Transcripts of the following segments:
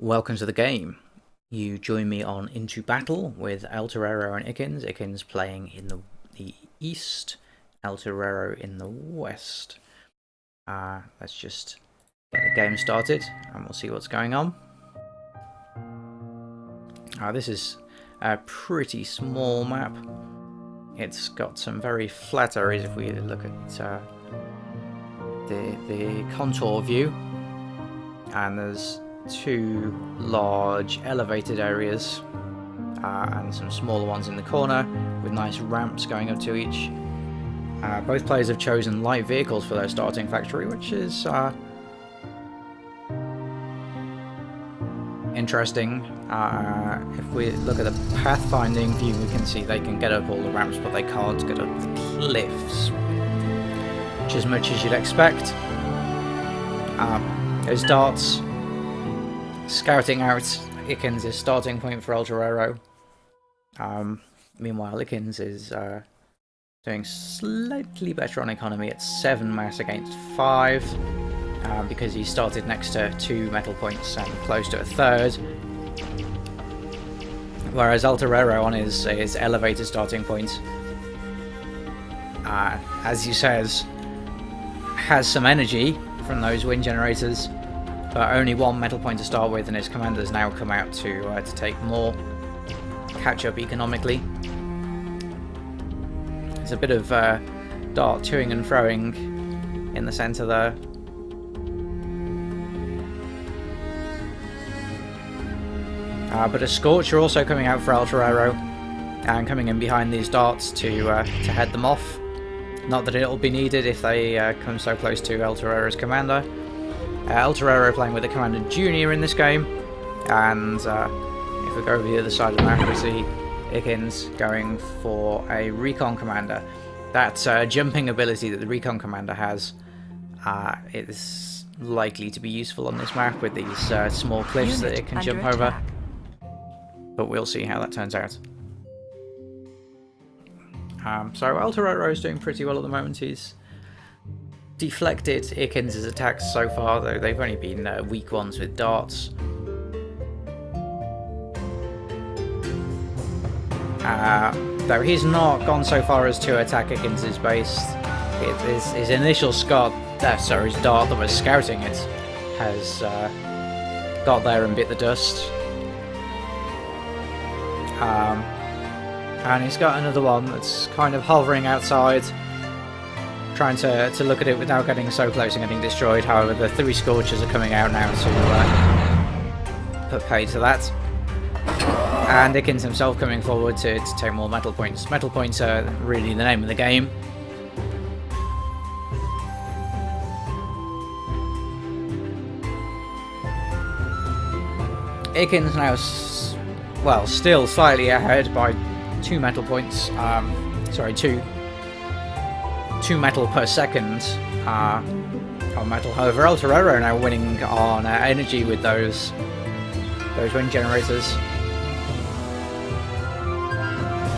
Welcome to the game. You join me on Into Battle with El Torero and Ikins. Ikins playing in the, the east, El Torero in the west. Uh, let's just get the game started and we'll see what's going on. Uh, this is a pretty small map. It's got some very flat areas if we look at uh, the, the contour view. And there's two large elevated areas uh, and some smaller ones in the corner with nice ramps going up to each. Uh, both players have chosen light vehicles for their starting factory, which is uh, interesting. Uh, if we look at the pathfinding view, we can see they can get up all the ramps, but they can't get up the cliffs, which is much as you'd expect. Um, those darts scouting out Ikins' starting point for El. Um, meanwhile, Ikins is uh, doing slightly better on economy at 7 mass against 5 uh, because he started next to 2 metal points and close to a third. Whereas El on his, his elevated starting point, uh, as he says, has some energy from those wind generators but only one metal point to start with, and his commanders now come out to uh, to take more, catch up economically. There's a bit of uh, dart toing and froing in the centre there. Uh, but a Scorcher also coming out for El Torero, and coming in behind these darts to uh, to head them off. Not that it'll be needed if they uh, come so close to El Torero's commander. Uh, El Torero playing with the Commander Junior in this game, and uh, if we go over the other side of the map, we see Ikins going for a Recon Commander. That uh, jumping ability that the Recon Commander has uh, is likely to be useful on this map with these uh, small cliffs Unit that it can jump attack. over. But we'll see how that turns out. Um, so El Torero is doing pretty well at the moment. He's deflected Ikins' attacks so far, though they've only been uh, weak ones with darts. Uh, though he's not gone so far as to attack Ikins' base. his, his, initial scout, uh, sorry, his dart that was scouting it has uh, got there and bit the dust. Um, and he's got another one that's kind of hovering outside trying to, to look at it without getting so close and getting destroyed. However, the three Scorchers are coming out now to uh, put pay to that. And Ikins himself coming forward to, to take more metal points. Metal points are really the name of the game. Ikins now, well, still slightly ahead by two metal points. Um, sorry, two 2 metal per second uh, on metal. However, El Torero now winning on uh, energy with those those wind generators.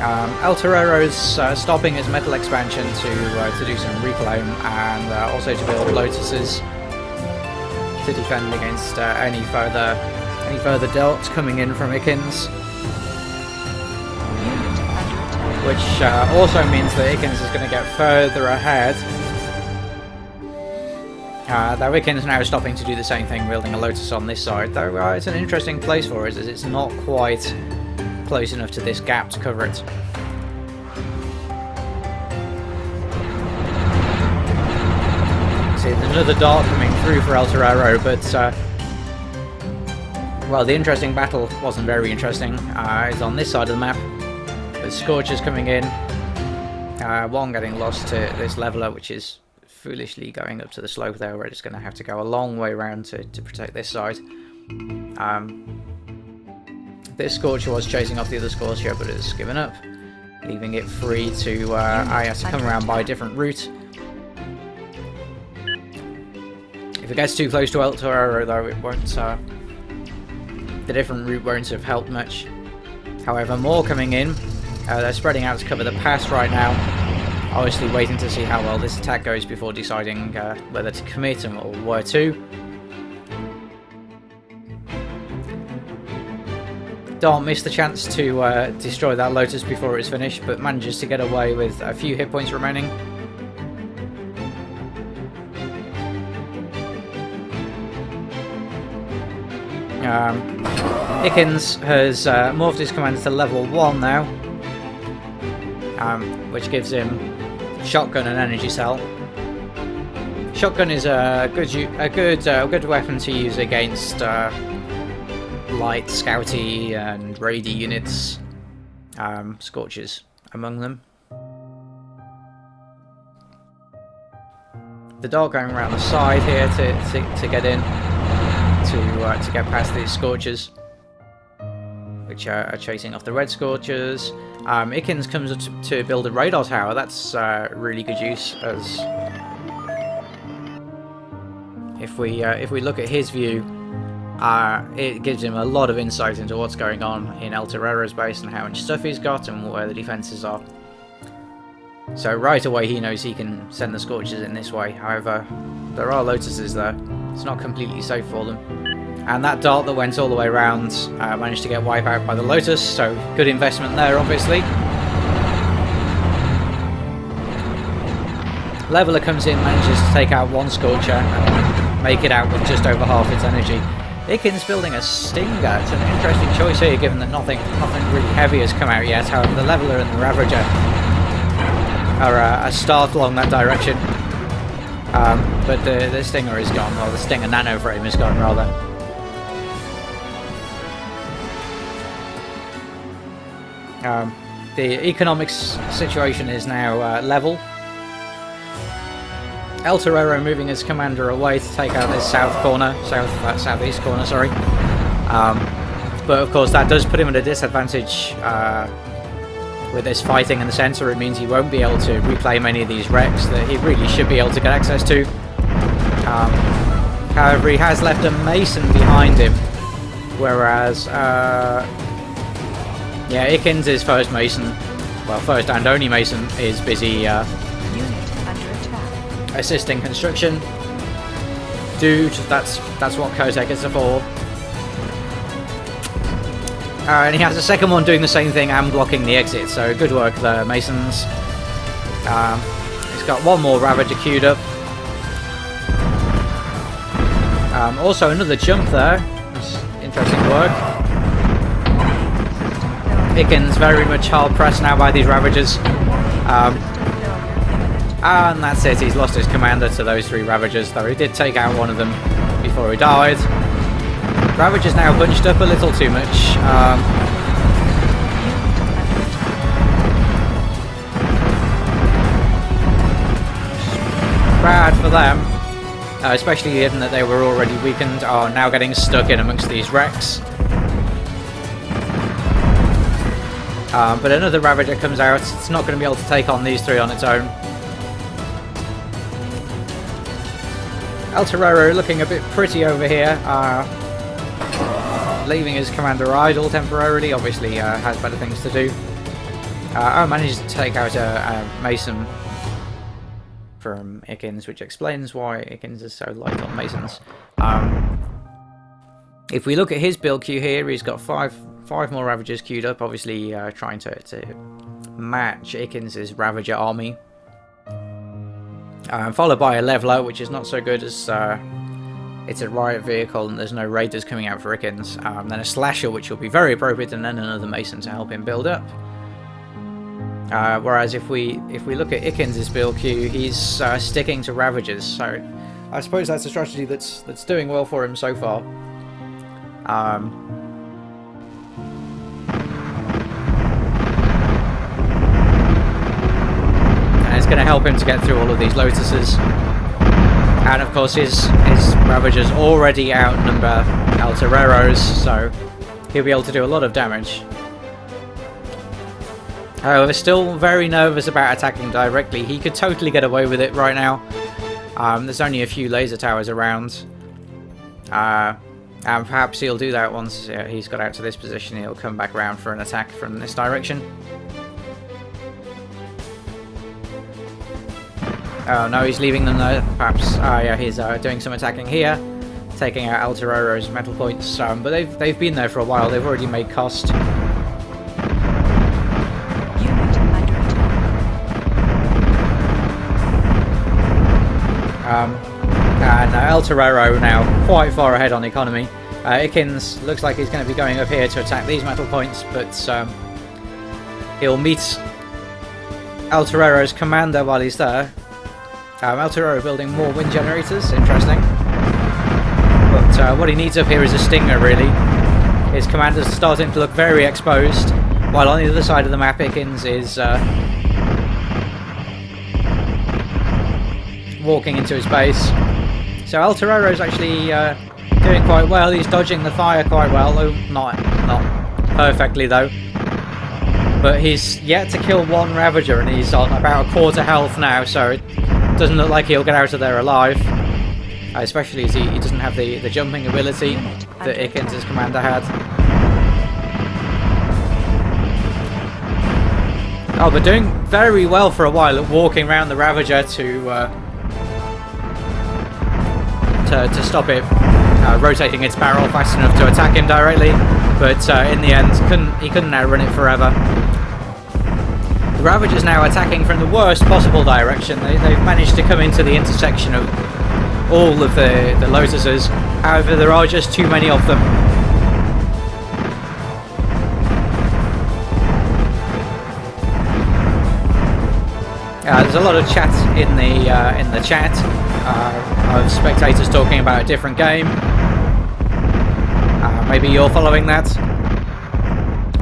Um, El Torero's uh, stopping his metal expansion to uh, to do some reclaim and uh, also to build lotuses to defend against uh, any further any further darts coming in from Ikins. Which uh, also means that Ikins is going to get further ahead. Uh, though Ikins now stopping to do the same thing, building a Lotus on this side, though uh, it's an interesting place for us as it's not quite close enough to this gap to cover it. See, there's another dart coming through for El Torero, but uh, well, the interesting battle wasn't very interesting. Uh, it's on this side of the map. The Scorchers coming in. Uh, one getting lost to this leveler, which is foolishly going up to the slope there. We're just going to have to go a long way around to, to protect this side. Um, this Scorcher was chasing off the other Scorcher, but it's given up, leaving it free to... Uh, I have to come around by a different route. If it gets too close to El though, it won't... Uh, the different route won't have helped much. However, more coming in. Uh, they're spreading out to cover the pass right now. Obviously waiting to see how well this attack goes before deciding uh, whether to commit them or where to. Dart missed the chance to uh, destroy that Lotus before it's finished, but manages to get away with a few hit points remaining. Um, Ikins has uh, morphed his commander to level 1 now, um, which gives him shotgun and energy cell. Shotgun is a good a good uh, good weapon to use against uh, light, scouty, and raidy units. Um, Scorches among them. The dog going around the side here to, to, to get in to uh, to get past these scorches, which are, chasing off the Red Scorchers. Um, Ikins comes to, to build a radar tower. That's uh, really good use as if we uh, if we look at his view, uh, it gives him a lot of insight into what's going on in El Torero's base and how much stuff he's got and where the defences are. So right away he knows he can send the Scorchers in this way. However, there are Lotuses there. It's not completely safe for them. And that dart that went all the way around uh, managed to get wiped out by the Lotus, so good investment there obviously. Leveler comes in, manages to take out one Scorcher and make it out with just over half its energy. Ikins building a Stinger. It's an interesting choice here, given that nothing nothing really heavy has come out yet. However, the Leveler and the Ravager are uh, a start along that direction. Um, but the, the Stinger is gone, or the Stinger Nano Frame is gone, rather. Um, the economics situation is now uh, level. El Torero moving his commander away to take out this south corner, south uh, southeast corner, sorry. Um, but of course that does put him at a disadvantage uh, with this fighting in the centre. It means he won't be able to reclaim any of these wrecks that he really should be able to get access to. Um, however, he has left a Mason behind him, whereas uh, yeah, Ikins is first Mason, well, first and only Mason, is busy uh, assisting construction. Dude, that's that's what Kozek is for. Uh, and he has a second one doing the same thing and blocking the exit, so good work there, Masons. Um, he's got one more Ravager queued up. Um, also another jump there. That's interesting work. Ikins very much hard pressed now by these Ravagers. Um, and that's it, he's lost his commander to those three Ravagers, though he did take out one of them before he died. Ravager's now bunched up a little too much. Um, bad for them, uh, especially given that they were already weakened, are now getting stuck in amongst these wrecks. Um, but another Ravager comes out, it's not going to be able to take on these three on its own. El Torero looking a bit pretty over here, uh, leaving his commander idle temporarily, obviously uh, has better things to do. Uh, oh, managed to take out a, a Mason from Ikins, which explains why Ikins is so light on Masons. Um, if we look at his build queue here, he's got five five more Ravagers queued up, obviously uh, trying to, to match Ikens' Ravager army. Um, followed by a Leveler, which is not so good as uh, it's a Riot vehicle and there's no Raiders coming out for Ikens. Um, then a Slasher, which will be very appropriate, and then another Mason to help him build up. Uh, whereas if we if we look at Ikens' build queue, he's uh, sticking to Ravagers, so I suppose that's a strategy that's that's doing well for him so far. Um, and it's going to help him to get through all of these Lotuses. And of course his, his Ravagers already outnumber El so he'll be able to do a lot of damage. However, still very nervous about attacking directly. He could totally get away with it right now. Um, there's only a few laser towers around. Uh, and perhaps he'll do that once uh, he's got out to this position. He'll come back around for an attack from this direction. Oh no, he's leaving them there. Perhaps, uh, yeah, he's uh, doing some attacking here. taking out El Torero's metal points, um, but they've, they've been there for a while, they've already made cost. Uh, now quite far ahead on economy. Uh, Ikins looks like he's going to be going up here to attack these metal points, but um, he'll meet El Torero's commander while he's there. Um, El Torero building more wind generators, interesting. But uh, what he needs up here is a stinger, really. His commander's starting to look very exposed, while on the other side of the map, Ikins is uh, walking into his base. So El Torero's actually uh, doing quite well. He's dodging the fire quite well, though not not perfectly though. But he's yet to kill one Ravager, and he's on about a quarter health now. So it doesn't look like he'll get out of there alive. Uh, especially as he, he doesn't have the, the jumping ability that Ikins' commander had. Oh, but doing very well for a while at walking around the Ravager to uh, to, to stop it uh, rotating its barrel fast enough to attack him directly. But uh, in the end, couldn't he couldn't outrun it forever. The Ravager's now attacking from the worst possible direction. They, they've managed to come into the intersection of all of the, the Lotuses. However, there are just too many of them. Uh, there's a lot of chat in the uh, in the chat uh, of spectators talking about a different game. Uh, maybe you're following that.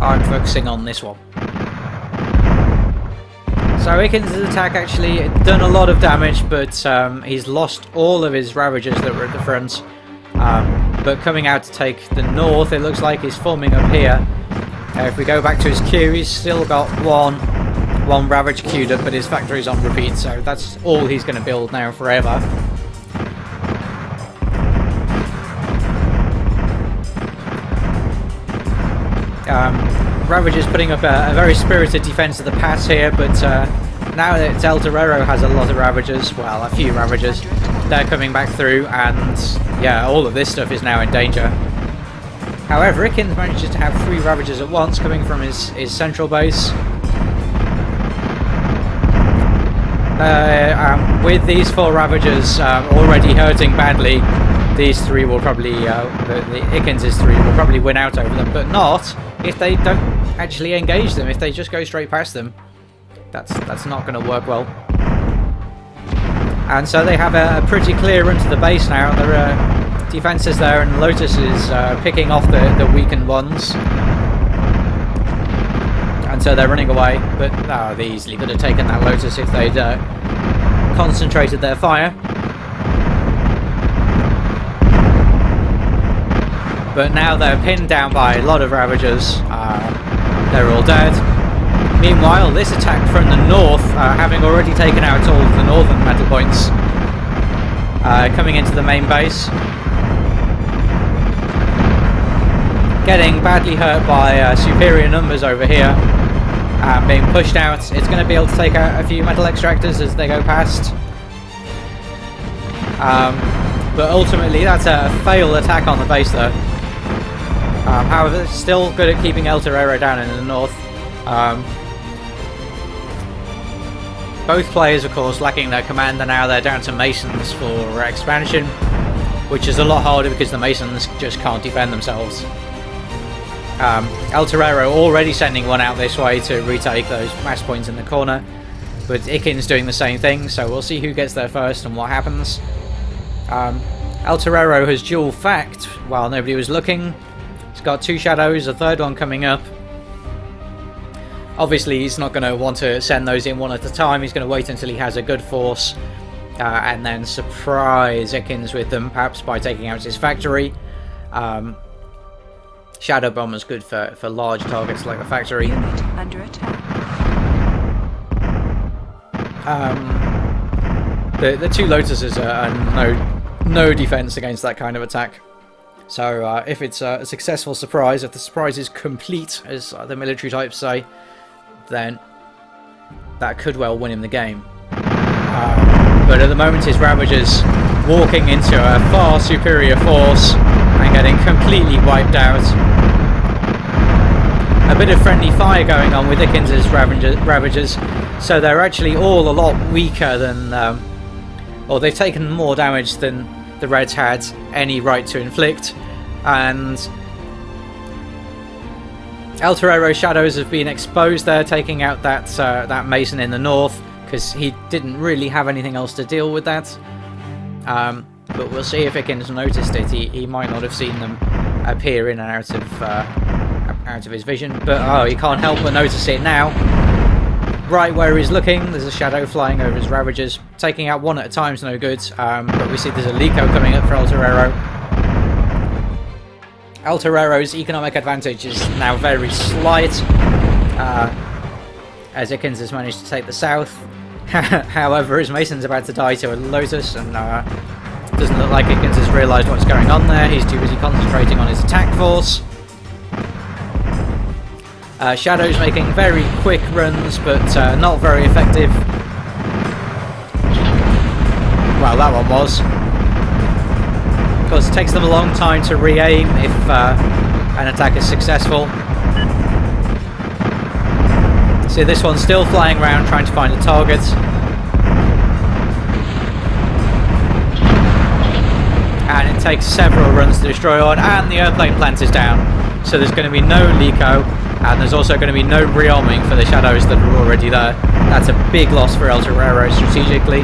I'm focusing on this one. So Ikins' attack actually done a lot of damage, but um, he's lost all of his Ravagers that were at the front. Um, but coming out to take the north, it looks like he's forming up here. Uh, if we go back to his queue, he's still got one one Ravage queued up, but his factory's on repeat, so that's all he's going to build now forever. Um, Ravage is putting up a, a very spirited defense of the pass here, but uh, now that Deltarero has a lot of Ravagers, well, a few Ravagers, they're coming back through, and yeah, all of this stuff is now in danger. However, Ikins manages to have three Ravagers at once coming from his, his central base. Uh, um, with these four Ravagers um, already hurting badly, these three will probably, uh, the, the Ikins' three will probably win out over them, but not if they don't actually engage them, if they just go straight past them. That's, that's not going to work well. And so they have a, a pretty clear run to the base now. There are defences there, and Lotus is uh, picking off the, the weakened ones. And so they're running away, but oh, they easily could have taken that Lotus if they'd uh, concentrated their fire. But now they're pinned down by a lot of Ravagers. Uh, they're all dead. Meanwhile, this attack from the north, uh, having already taken out all of the northern metal points, uh, coming into the main base. Getting badly hurt by uh, superior numbers over here. Uh, being pushed out. It's going to be able to take out a few metal extractors as they go past. Um, but ultimately, that's a failed attack on the base there. However, still good at keeping El Torero down in the north. Um, both players, of course, lacking their commander now. They're down to Masons for expansion, which is a lot harder because the Masons just can't defend themselves. Um, El Torero already sending one out this way to retake those mass points in the corner, but Ikin's doing the same thing, so we'll see who gets there first and what happens. Um, El Torero has dual fact while nobody was looking. Got two shadows, a third one coming up. Obviously, he's not going to want to send those in one at a time. He's going to wait until he has a good force uh, and then surprise Ikins with them, perhaps by taking out his factory. Um, Shadow Bomber's good for, for large targets like the factory. Unit under attack. Um, the the two Lotuses are, are no no defense against that kind of attack. So uh, if it's a successful surprise, if the surprise is complete, as uh, the military types say, then that could well win him the game. Uh, but at the moment, his Ravagers walking into a far superior force and getting completely wiped out. A bit of friendly fire going on with Dickens's Ravagers, so they're actually all a lot weaker than, um, or they've taken more damage than the Reds had any right to inflict, and El Torero Shadows have been exposed there, taking out that uh, that Mason in the north because he didn't really have anything else to deal with that. Um, but we'll see if Ikins noticed it. He, he might not have seen them appear in and out of uh, out of his vision, but oh, he can't help but notice it now. Right where he's looking, there's a shadow flying over his Ravagers. Taking out one at a time is no good, um, but we see there's a Likho coming up for El Torero. El Torero's economic advantage is now very slight, uh, as Ikins has managed to take the south. However, his Mason's about to die to a Lotus, and uh, doesn't look like Ikins has realised what's going on there. He's too busy concentrating on his attack force. Uh, Shadow's making very quick runs, but uh, not very effective. Well, that one was. Of course, it takes them a long time to re-aim if uh, an attack is successful. See, this one's still flying around trying to find a target. And it takes several runs to destroy one, and the airplane plant is down. So there's going to be no Likho, and there's also going to be no rearming for the shadows that are already there. That's a big loss for El Torero strategically.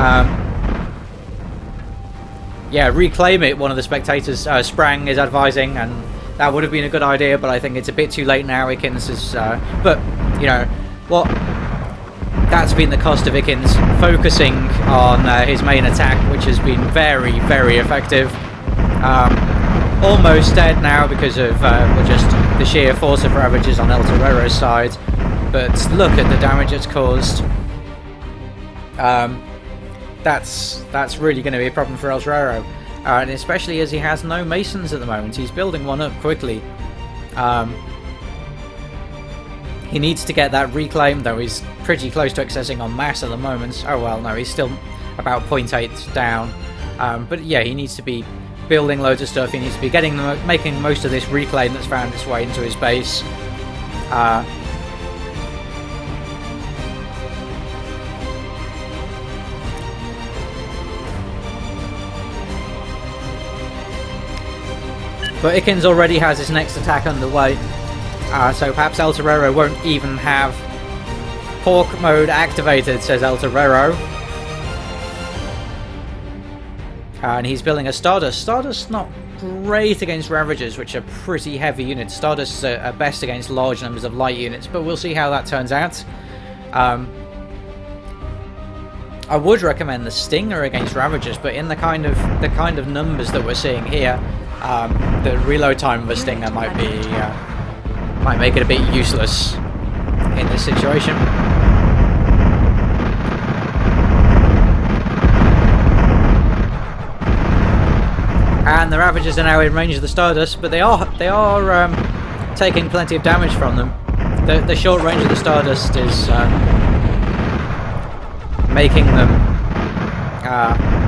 Um, yeah, reclaim it, one of the spectators, uh, Sprang, is advising, and that would have been a good idea, but I think it's a bit too late now. Ikins is, uh, but you know, what? That's been the cost of Ikins focusing on uh, his main attack, which has been very, very effective. Um, almost dead now because of uh, just the sheer force of ravages on El Torero's side, but look at the damage it's caused. Um, that's that's really going to be a problem for El Torero. Uh, and especially as he has no masons at the moment. He's building one up quickly. Um, he needs to get that reclaim, though he's pretty close to accessing on mass at the moment. Oh well, no, he's still about 0.8 down. Um, but yeah, he needs to be building loads of stuff. He needs to be getting making most of this reclaim that's found its way into his base. Uh, But Ikins already has his next attack underway, uh, so perhaps El Torero won't even have Pork mode activated, says El Torero. Uh, and he's building a Stardust. Stardust not great against Ravagers, which are pretty heavy units. Stardust are, are best against large numbers of light units, but we'll see how that turns out. Um, I would recommend the Stinger against Ravagers, but in the kind of the kind of numbers that we're seeing here, um, the reload time of a Stinger might be uh, might make it a bit useless in this situation. And the Ravagers are now in range of the Stardust, but they are they are um, taking plenty of damage from them. The, the short range of the Stardust is uh, making them uh,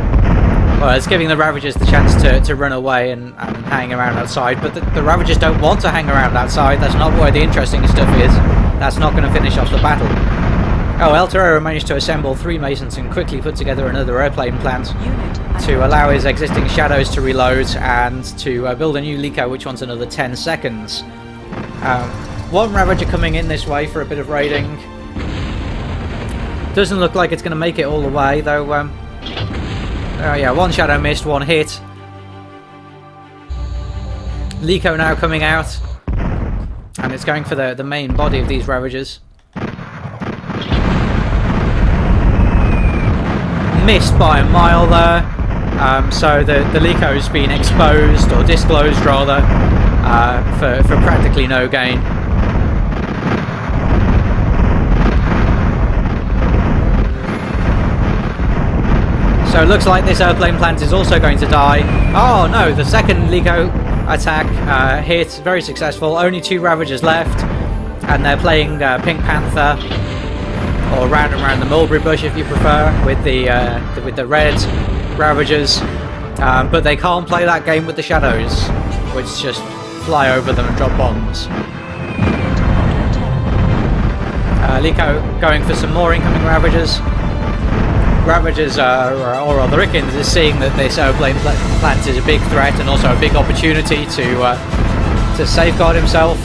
well, it's giving the Ravagers the chance to, to run away and, and hang around outside, but the, the Ravagers don't want to hang around outside. That's not where the interesting stuff is. That's not going to finish off the battle. Oh, El Torero managed to assemble three Masons and quickly put together another airplane plant to allow his existing Shadows to reload and to uh, build a new Likho, which wants another 10 seconds. Um, one Ravager coming in this way for a bit of raiding. Doesn't look like it's going to make it all the way, though um, Oh yeah, one shadow missed, one hit. Likho now coming out. And it's going for the, the main body of these Ravagers. Missed by a mile there. Um, so the, the Likho's been exposed, or disclosed rather, uh, for, for practically no gain. So it looks like this airplane plant is also going to die. Oh no, the second Likho attack uh, hit, very successful. Only two Ravagers left. And they're playing uh, Pink Panther, or round and round the mulberry bush if you prefer, with the, uh, with the red Ravagers, um, but they can't play that game with the Shadows, which just fly over them and drop bombs. Uh, Likho going for some more incoming Ravagers. Ravagers, uh, or rather Rickens, is seeing that this airplane pl plant is a big threat and also a big opportunity to uh, to safeguard himself.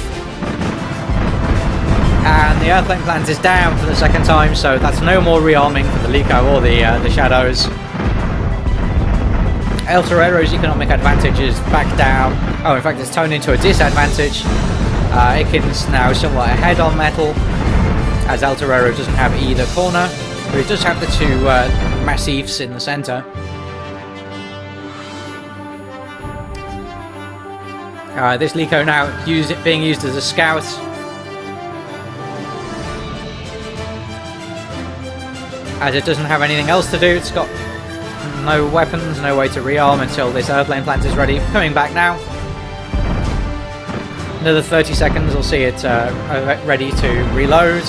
And the airplane plant is down for the second time, so that's no more rearming for the Likho or the uh, the Shadows. El Torero's economic advantage is back down. Oh, in fact, it's turned into a disadvantage. Uh, Ikins now somewhat ahead on metal, as El Torero doesn't have either corner, but he does have the two uh, massifs in the centre. Uh, this Likho now use it being used as a scout. As it doesn't have anything else to do, it's got no weapons, no way to rearm until this airplane plant is ready. Coming back now. Another 30 seconds, we'll see it uh, uh, ready to reload.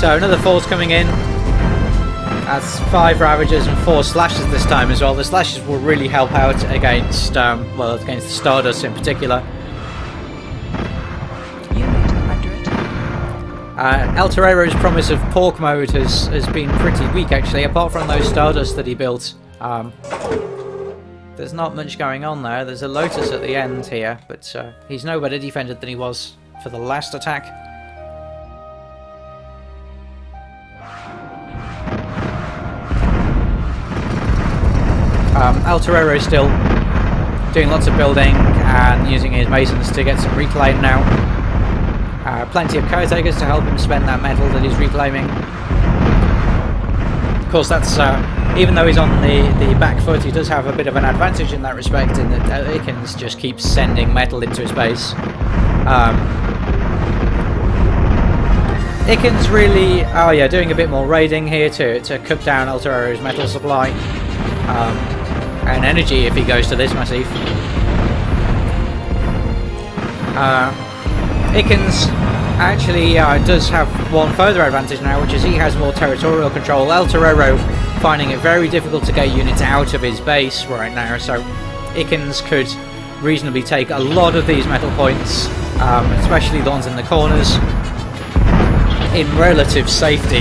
So another force coming in. That's five Ravagers and four Slashes this time as well. The Slashes will really help out against, um, well, against the Stardust in particular. Unit under attack. Uh, El Torero's promise of pork mode has, has been pretty weak actually, apart from those Stardust that he built. Um, there's not much going on there. There's a Lotus at the end here, but uh, he's no better defended than he was for the last attack. Um, is still doing lots of building and using his masons to get some reclaim now. Uh, plenty of caretakers to help him spend that metal that he's reclaiming. Of course, that's uh, even though he's on the, the back foot, he does have a bit of an advantage in that respect, in that uh, just keeps sending metal into his base. Um, really, oh yeah, doing a bit more raiding here to, to cut down El Torero's metal supply. Um, and energy if he goes to this massif. Uh, Ikins actually uh, does have one further advantage now, which is he has more territorial control. El Torero finding it very difficult to get units out of his base right now, so Ikins could reasonably take a lot of these metal points, um, especially the ones in the corners, in relative safety.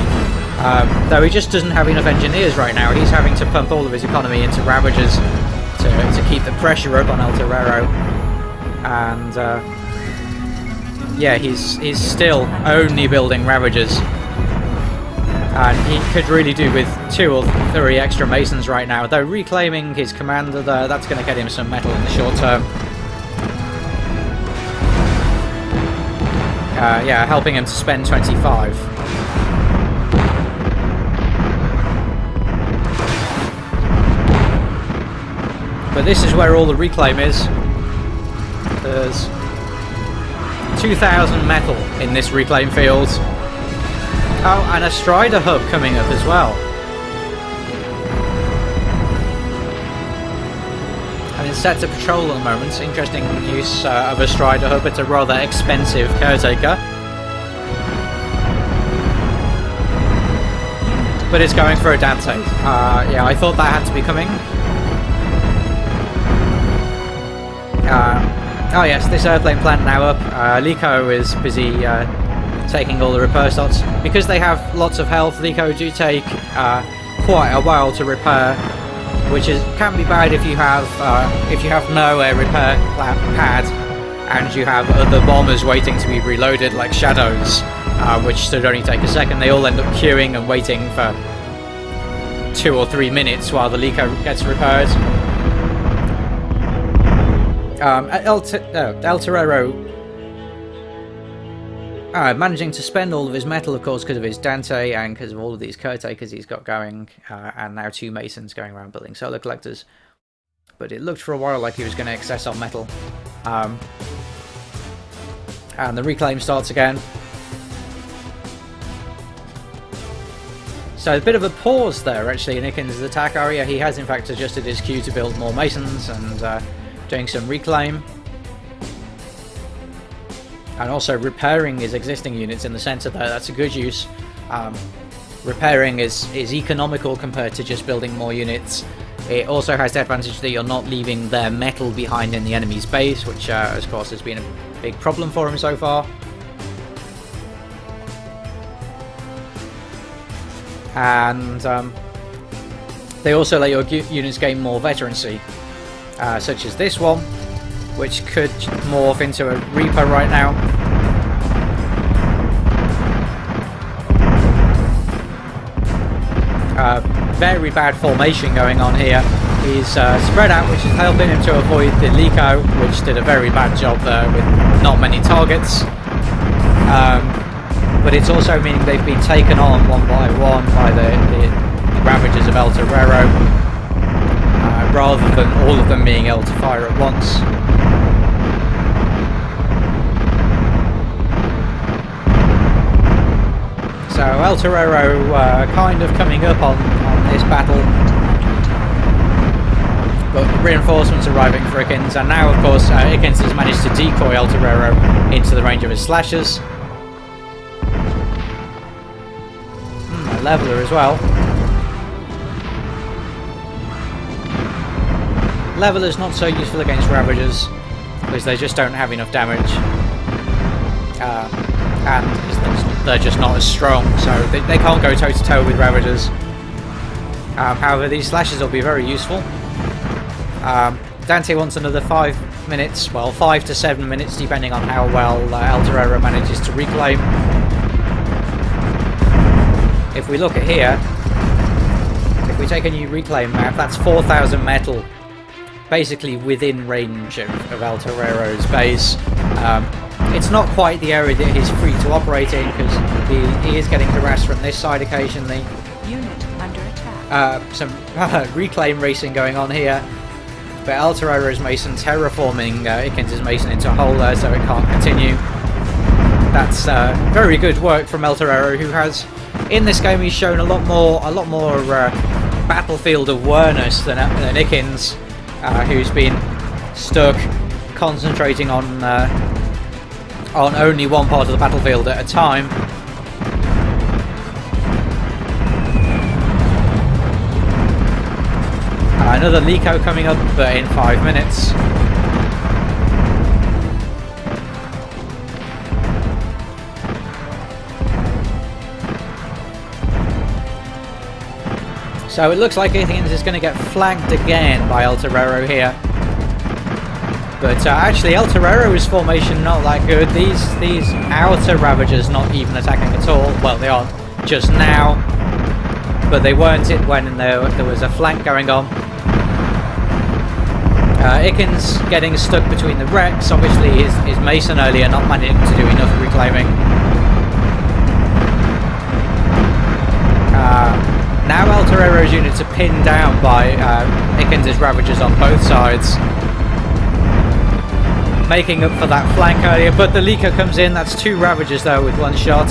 Um, though he just doesn't have enough engineers right now, he's having to pump all of his economy into Ravagers to, to keep the pressure up on El Torero. And uh, yeah, he's he's still only building Ravagers. And he could really do with two or three extra Masons right now, though reclaiming his commander there, that's going to get him some metal in the short term. Uh, yeah, helping him to spend 25. But this is where all the reclaim is. There's 2,000 metal in this reclaim field. Oh, and a Strider hub coming up as well. And it's set to patrol at the moment. Interesting use uh, of a Strider hub. It's a rather expensive caretaker. But it's going for a Dante. Uh, yeah, I thought that had to be coming. Uh, oh yes, this airplane plant now up. Uh, Likho is busy uh, taking all the repair slots. Because they have lots of health, Likho do take uh, quite a while to repair, which is can be bad if you have uh, if you have no air repair pad and you have other bombers waiting to be reloaded like Shadows, uh, which should only take a second. They all end up queuing and waiting for two or three minutes while the Likho gets repaired. Um, El, El Torero uh, managing to spend all of his metal, of course, because of his Dante and because of all of these caretakers he's got going, uh, and now two Masons going around building solar collectors. But it looked for a while like he was going to excess on metal. Um, and the reclaim starts again. So a bit of a pause there, actually, in Ikins' attack area. He has, in fact, adjusted his queue to build more Masons and uh, doing some reclaim. And also repairing his existing units in the centre there. That's a good use Um, repairing is, is economical compared to just building more units. It also has the advantage that you're not leaving their metal behind in the enemy's base, which uh, of course has been a big problem for him so far. And um, they also let your units gain more veterancy, uh, such as this one, which could morph into a Reaper right now. Uh, very bad formation going on here. He's uh, spread out, which is helping him to avoid the Likho, which did a very bad job there with not many targets. Um, but it's also meaning they've been taken on one by one by the, the, Ravagers of El Torero, rather than all of them being able to fire at once. So El Torero uh, kind of coming up on, on this battle. But reinforcements arriving for Ikins, and now of course uh, Ikins has managed to decoy El Torero into the range of his slashes. Hmm, a leveler as well. Leveler's not so useful against Ravagers, because they just don't have enough damage. Uh, and they're just not as strong, so they, they can't go toe to toe with Ravagers. Um, however, these slashes will be very useful. Um, Dante wants another five minutes, well, five to seven minutes, depending on how well uh, El manages to reclaim. If we look at here, if we take a new reclaim map, that's 4,000 metal, basically within range of, of El Torero's base. Um, it's not quite the area that he's free to operate in because he, he is getting harassed from this side occasionally. Unit under attack. Uh, some reclaim racing going on here. But El Torero's Mason terraforming uh, Ikins' Mason into a hole there so it can't continue. That's uh, very good work from El Torero who has, in this game he's shown a lot more a lot more uh, battlefield awareness than, than Ikins, uh, who's been stuck concentrating on uh, on only one part of the battlefield at a time. Uh, another Likho coming up, but in five minutes. So it looks like Athens is going to get flanked again by El Torero here. But uh, actually, El Torero's formation not that good. These these outer Ravagers not even attacking at all. Well, they are just now, but they weren't it when there, there was a flank going on. Uh, Ikins getting stuck between the wrecks. Obviously, his, his Mason earlier not managing to do enough reclaiming. Torero's units are pinned down by uh, Ravagers on both sides making up for that flank earlier, but the Likho comes in, that's two Ravagers though with one shot.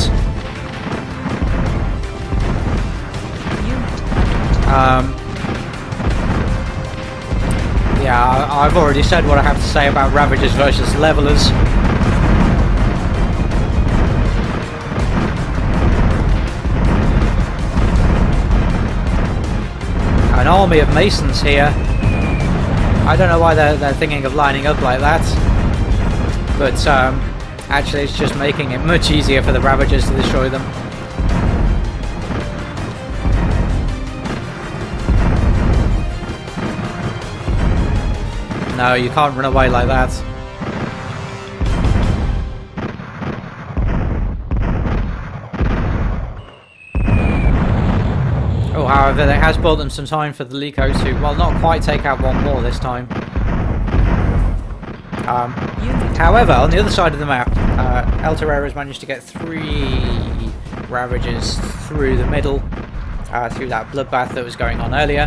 Um, yeah, I've already said what I have to say about Ravagers versus Levelers. An army of Masons here. I don't know why they're, they're thinking of lining up like that but um, actually it's just making it much easier for the Ravagers to destroy them. No, you can't run away like that. However, that has bought them some time for the Likho to, well, not quite take out one more this time. Um, however, on the other side of the map, uh, El Torero has managed to get three Ravagers through the middle, uh, through that bloodbath that was going on earlier.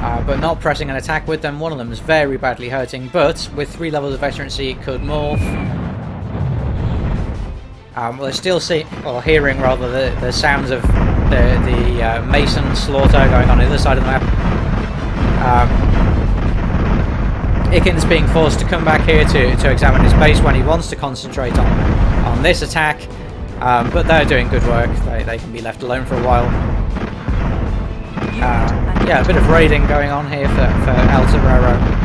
Uh, but not pressing an attack with them. One of them is very badly hurting, but with three levels of veterancy, it could morph. Um, we're still see or hearing rather the, the sounds of the, the uh, Mason slaughter going on the other side of the map. Um, Ikins being forced to come back here to, to examine his base when he wants to concentrate on on this attack. Um, but they're doing good work. They, they can be left alone for a while. Uh, yeah, a bit of raiding going on here for, for El Torero.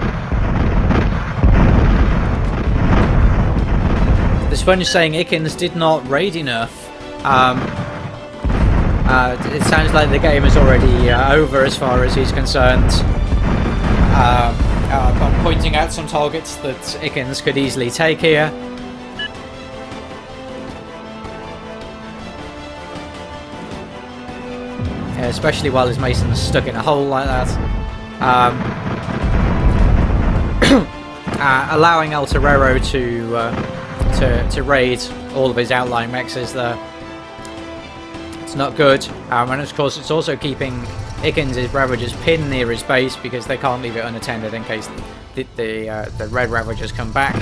Sponge saying Ikins did not raid enough. Um, uh, it sounds like the game is already uh, over as far as he's concerned. Uh, uh, I'm pointing out some targets that Ikins could easily take here. especially while his mason's stuck in a hole like that. Um, uh, allowing El Torero to, uh, to to raid all of his outlying is there. It's not good, um, and of course it's also keeping Ikins' Ravagers pinned near his base because they can't leave it unattended in case the the, uh, the Red Ravagers come back.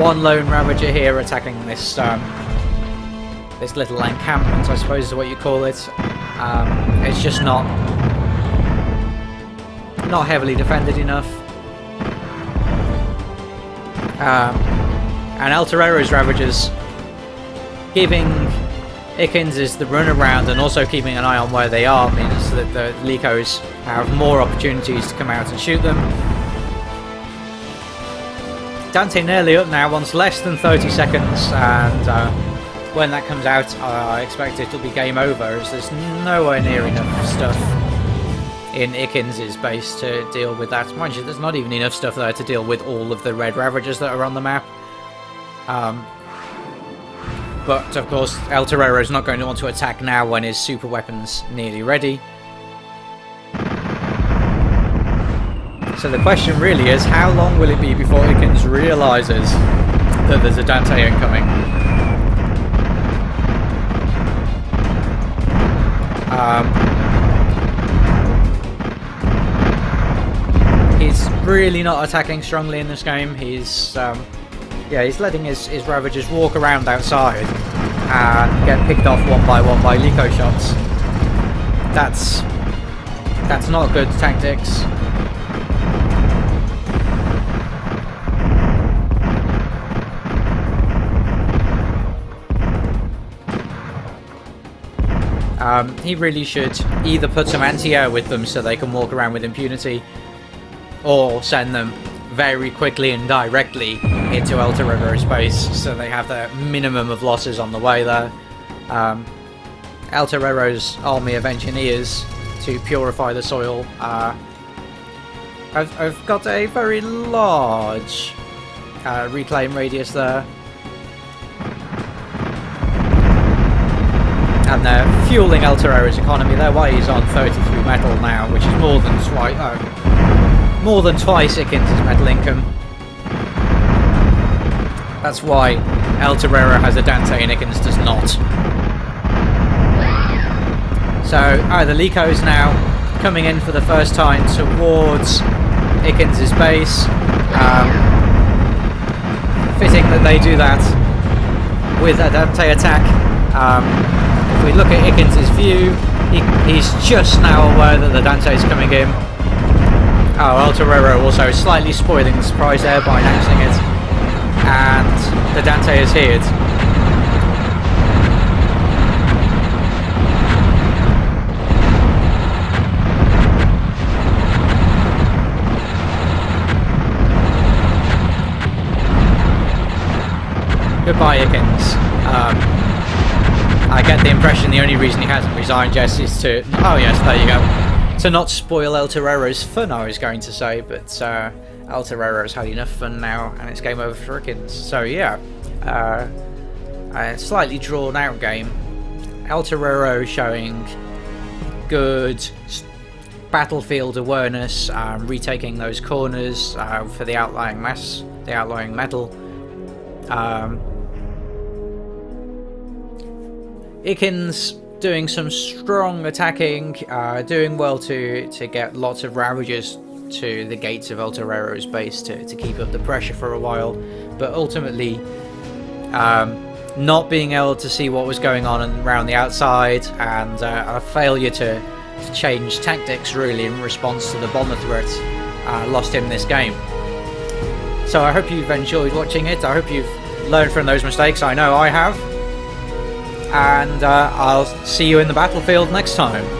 one lone Ravager here attacking this um, this little encampment, I suppose is what you call it. Um, it's just not not heavily defended enough. Um, and El Torero's Ravagers giving Ikins is the run around and also keeping an eye on where they are means that the Likhos have more opportunities to come out and shoot them Dante nearly up now, wants less than 30 seconds, and uh, when that comes out, uh, I expect it'll be game over, as there's nowhere near enough stuff in Ikins' base to deal with that. Mind you, there's not even enough stuff there to deal with all of the Red Ravagers that are on the map. Um, but, of course, El Torero is not going to want to attack now when his super weapon's nearly ready. So the question really is, how long will it be before Ikins realises that there's a Dante incoming? Um, really not attacking strongly in this game. He's, um, yeah, he's letting his, his Ravagers walk around outside and get picked off one by one by Likho shots. That's that's not good tactics. Um, he really should either put some anti-air with them so they can walk around with impunity, or send them very quickly and directly into El Torero space so they have the minimum of losses on the way there. Um, El Torero's army of engineers to purify the soil. Uh, I've, I've got a very large uh, reclaim radius there. and they're fueling El Torero's economy. Their way is on 33 metal now, which is more than twice, uh, more than twice metal income. That's why El Torero has a Dante and Ikins does not. So, oh, the is now coming in for the first time towards Ikins' base. Um, fitting that they do that with a Dante attack. Um, if we look at Ikins' view, he, he's just now aware that the Dante is coming in. Oh, El Torero also slightly spoiling the surprise there by announcing it. And the Dante is here. Goodbye, Ikins. Um, I get the impression the only reason he hasn't resigned Jess is to... Oh yes, there you go. To not spoil El Torero's fun, I was going to say, but uh, El Torero's had enough fun now, and it's game over for Ikins. So yeah, uh, a slightly drawn out game. El Torero showing good battlefield awareness, um, retaking those corners uh, for the outlying mass, the outlying metal. Um, Ikins doing some strong attacking, uh, doing well to, to get lots of Ravagers to the gates of El Torero's base to, to keep up the pressure for a while, but ultimately um, not being able to see what was going on around the outside and uh, a failure to, to, change tactics really in response to the bomber threat uh, lost him this game. So I hope you've enjoyed watching it, I hope you've learned from those mistakes, I know I have and uh, I'll see you in the battlefield next time.